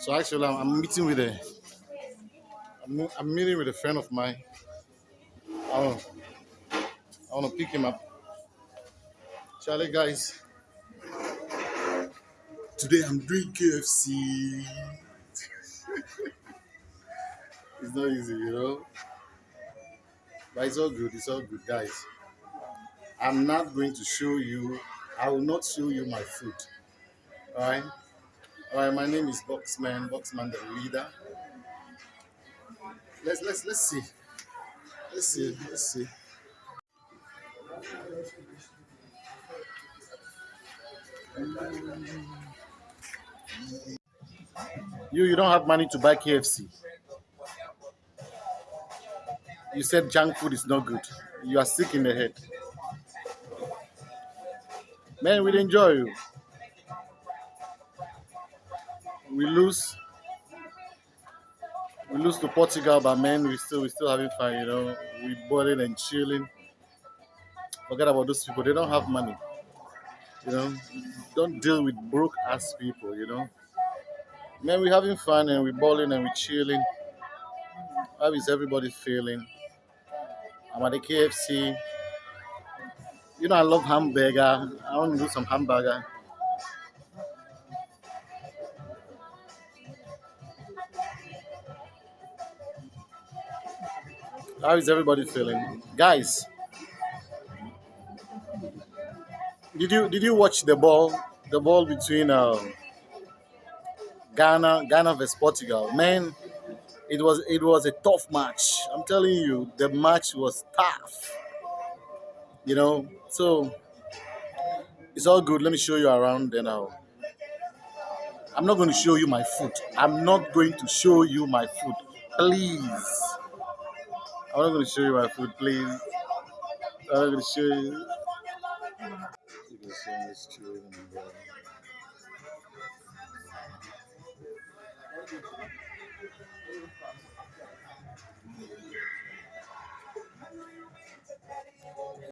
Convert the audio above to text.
So actually, I'm, I'm meeting with a, I'm, I'm meeting with a friend of mine. I want, I want to pick him up. Charlie, guys, today I'm doing KFC. It's not easy, you know, but it's all good. It's all good, guys. I'm not going to show you. I will not show you my food. All right. All right. My name is Boxman. Boxman, the leader. Let's let's let's see. Let's see. Let's see. You you don't have money to buy KFC. You said junk food is not good. You are sick in the head. Man, we enjoy you. We lose. We lose to Portugal, but man, we still we still having fun. You know, we balling and chilling. Forget about those people. They don't have money. You know, don't deal with broke ass people. You know, man, we having fun and we balling and we chilling. How is everybody feeling? I'm at the KFC. You know, I love hamburger. I want to do some hamburger. How is everybody feeling, guys? Did you did you watch the ball? The ball between uh, Ghana, Ghana versus Portugal. Man, it was it was a tough match. I'm telling you, the match was tough. You know, so it's all good. Let me show you around. Then I'll. I'm not going to show you my food. I'm not going to show you my food, please. I'm not going to show you my food, please. I'm not going to show you. You can see this and,